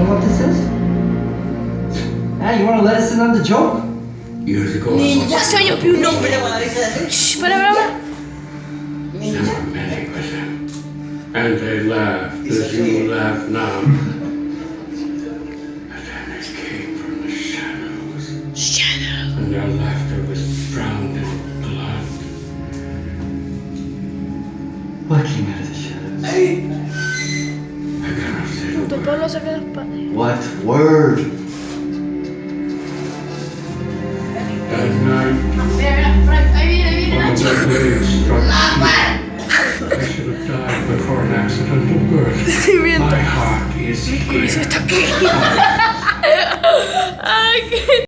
know what this is? Ah, you wanna let us in on the joke? Years ago, I Ninja. lost Sueño più un nombre. Mira, guarda, dice, Shh, para, para, para. Ninja. never many with them. And they laughed as you laugh now. But then they came from the shadows, Shadow. and their laughter was drowned in blood. What came out of the shadows? I cannot say the Tu pueblo saca las patas. What word? That night, Mira, mira, Frank, ahí viene, ahí viene one of Nacho. the waves struck. Ah, I should have died before an accidental birth. Estoy. My heart is ¿Qué es here.